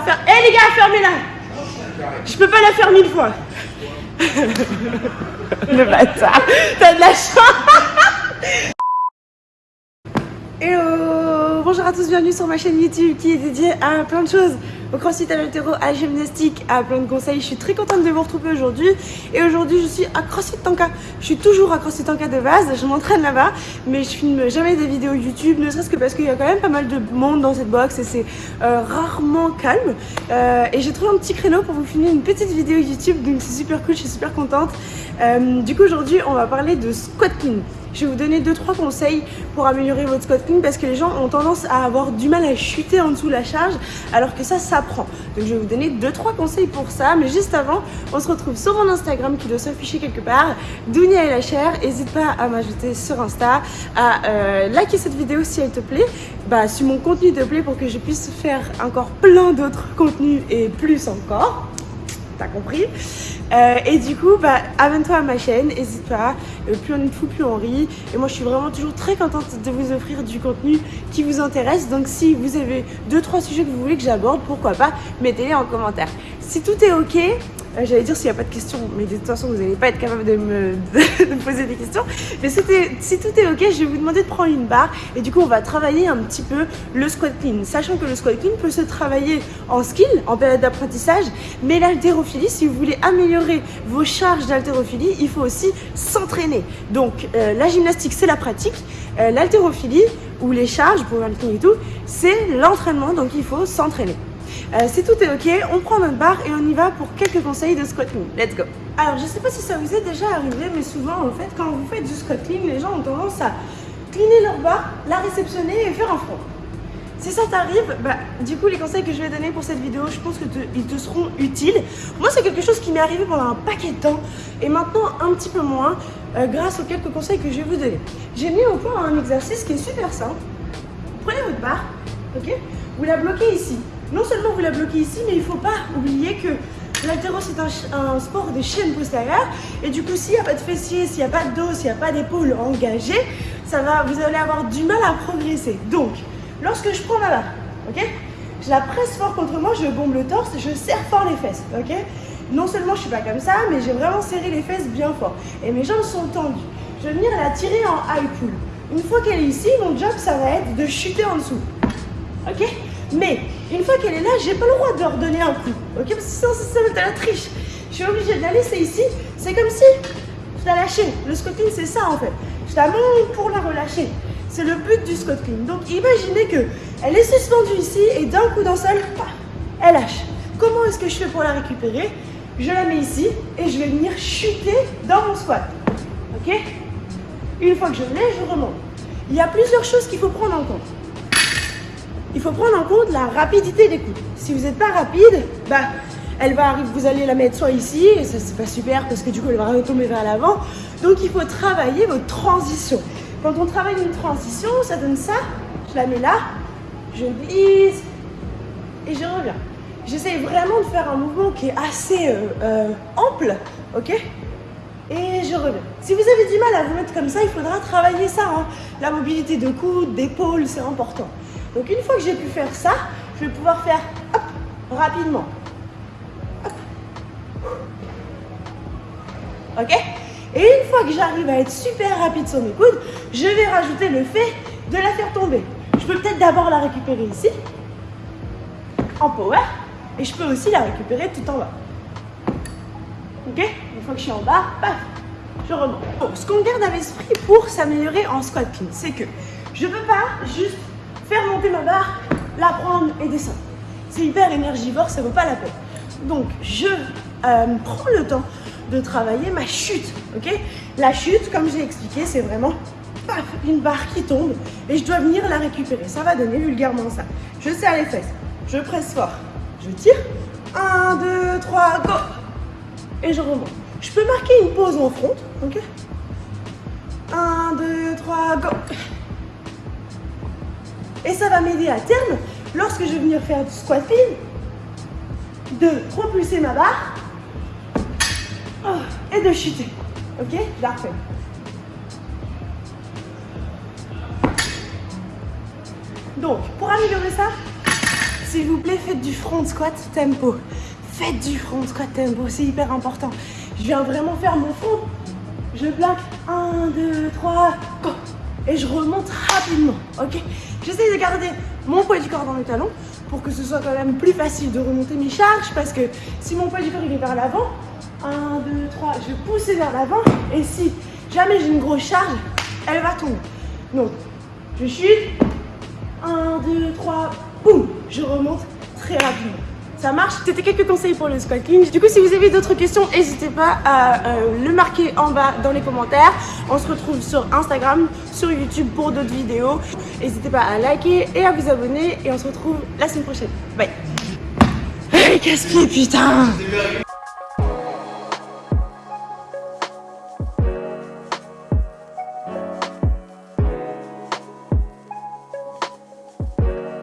faire. Eh les gars, fermez-la Je peux pas la faire mille fois. Le bâtard, t'as de la chance. Hello. Bonjour à tous, bienvenue sur ma chaîne YouTube qui est dédiée à plein de choses au crossfit, à à la gymnastique, à plein de conseils. Je suis très contente de vous retrouver aujourd'hui. Et aujourd'hui, je suis à CrossFit Tanka. Je suis toujours à CrossFit Tanka de base, je m'entraîne là-bas, mais je filme jamais des vidéos YouTube, ne serait-ce que parce qu'il y a quand même pas mal de monde dans cette box et c'est euh, rarement calme. Euh, et j'ai trouvé un petit créneau pour vous filmer une petite vidéo YouTube, donc c'est super cool, je suis super contente. Euh, du coup, aujourd'hui, on va parler de squat clean. Je vais vous donner 2-3 conseils pour améliorer votre squat clean parce que les gens ont tendance à avoir du mal à chuter en dessous de la charge alors que ça s'apprend. Donc je vais vous donner 2-3 conseils pour ça. Mais juste avant, on se retrouve sur mon Instagram qui doit s'afficher quelque part. Dounia et la chair. N'hésite pas à m'ajouter sur Insta, à euh, liker cette vidéo si elle te plaît. Bah, si mon contenu te plaît pour que je puisse faire encore plein d'autres contenus et plus encore t'as compris. Euh, et du coup, bah, abonne-toi à ma chaîne, n'hésite pas. Euh, plus on est fou, plus on rit. Et moi, je suis vraiment toujours très contente de vous offrir du contenu qui vous intéresse. Donc, si vous avez deux, trois sujets que vous voulez que j'aborde, pourquoi pas, mettez-les en commentaire. Si tout est ok, j'allais dire s'il n'y a pas de questions, mais de toute façon, vous n'allez pas être capable de me, poser des questions. Mais si, si, tout est ok, je vais vous demander de prendre une barre. Et du coup, on va travailler un petit peu le squat clean. Sachant que le squat clean peut se travailler en skill, en période d'apprentissage. Mais l'haltérophilie, si vous voulez améliorer vos charges d'haltérophilie, il faut aussi s'entraîner. Donc, euh, la gymnastique, c'est la pratique. Euh, l'haltérophilie, ou les charges pour le et tout, c'est l'entraînement. Donc, il faut s'entraîner. Euh, si tout est ok, on prend notre barre et on y va pour quelques conseils de squat clean. Let's go Alors, je sais pas si ça vous est déjà arrivé, mais souvent, en fait, quand vous faites du squat clean, les gens ont tendance à cleaner leur barre, la réceptionner et faire un front. Si ça t'arrive, bah, du coup, les conseils que je vais donner pour cette vidéo, je pense qu'ils te, seront utiles. Moi, c'est quelque chose qui m'est arrivé pendant un paquet de temps et maintenant un petit peu moins euh, grâce aux quelques conseils que je vais vous donner. J'ai mis au point un exercice qui est super simple. Prenez votre barre, ok? Vous la bloquez ici non seulement vous la bloquez ici, mais il ne faut pas oublier que l'altéro c'est un, sport des chaînes postérieures et du coup s'il n'y a pas de fessiers, s'il n'y a pas de dos, s'il n'y a pas d'épaule engagée, ça va, vous allez avoir du mal à progresser. Donc, lorsque je prends ma barre, ok je la presse fort contre moi, je bombe le torse, je serre fort les fesses, ok Non seulement je suis pas comme ça, mais j'ai vraiment serré les fesses bien fort. Et mes jambes sont tendues. Je vais venir la tirer en high pull. Une fois qu'elle est ici, mon job, ça va être de chuter en dessous. Ok mais une fois qu'elle est là, j'ai pas le droit de leur donner un coup. Ok Parce que sinon, ça va être la triche. Je suis obligée de la laisser ici. C'est comme si je la lâchais. Le squatting, c'est ça en fait. Je la monte pour la relâcher. C'est le but du squatting. Donc imaginez que elle est suspendue ici et d'un coup d'un seul, elle lâche. Comment est-ce que je fais pour la récupérer? Je la mets ici et je vais venir chuter dans mon squat. Ok? Une fois que je l'ai, je remonte. Il y a plusieurs choses qu'il faut prendre en compte faut prendre en compte la rapidité des coups. Si vous n'êtes pas rapide, bah, elle va arriver, vous allez la mettre soit ici, et ça c'est pas super parce que du coup elle va retomber vers l'avant. Donc il faut travailler votre transition. Quand on travaille une transition, ça donne ça. Je la mets là, je glisse et je reviens. J'essaie vraiment de faire un mouvement qui est assez euh, euh, ample, ok? Et je reviens. Si vous avez du mal à vous mettre comme ça, il faudra travailler ça. Hein. La mobilité de coude, d'épaule, c'est important. Donc une fois que j'ai pu faire ça, je vais pouvoir faire rapidement. Ok? Et une fois que j'arrive à être super rapide sur mes coudes, je vais rajouter le fait de la faire tomber. Je peux peut-être d'abord la récupérer ici, en power, et je peux aussi la récupérer tout en bas. Ok? Une fois que je suis en bas, je remonte. ce qu'on garde à l'esprit pour s'améliorer en squat clean, c'est que je ne peux pas juste faire monter ma barre, la prendre et descendre. C'est hyper énergivore, ça vaut pas la peine. Donc, je euh, prends le temps de travailler ma chute, ok? La chute, comme j'ai expliqué, c'est vraiment une barre qui tombe et je dois venir la récupérer. Ça va donner vulgairement ça. Je serre les fesses, je presse fort, je tire. 1, 2, 3, go Et je remonte. Je peux marquer une pause en front, ok? 1, 2, 3, go et ça va m'aider à terme, lorsque je vais venir faire du squatting, de propulser ma barre oh, et de chuter. Ok? Refais. Donc, pour améliorer ça, s'il vous plaît, faites du front squat tempo. Faites du front squat tempo, c'est hyper important. Je viens vraiment faire mon front. Je plaque 1, 2, 3, et je remonte rapidement, ok? J'essaie de garder mon poids du corps dans le talon pour que ce soit quand même plus facile de remonter mes charges parce que si mon poids du corps il est vers l'avant, 1, 2, 3, je vais pousser vers l'avant et si jamais j'ai une grosse charge, elle va tomber. Donc, je chute, 1, 2, 3, boum, je remonte très rapidement ça marche. C'était quelques conseils pour le squatting. Du coup, si vous avez d'autres questions, n'hésitez pas à euh, le marquer en bas dans les commentaires. On se retrouve sur Instagram, sur YouTube pour d'autres vidéos. N'hésitez pas à liker et à vous abonner. Et on se retrouve la semaine prochaine. Bye. Hey, casse-pied, putain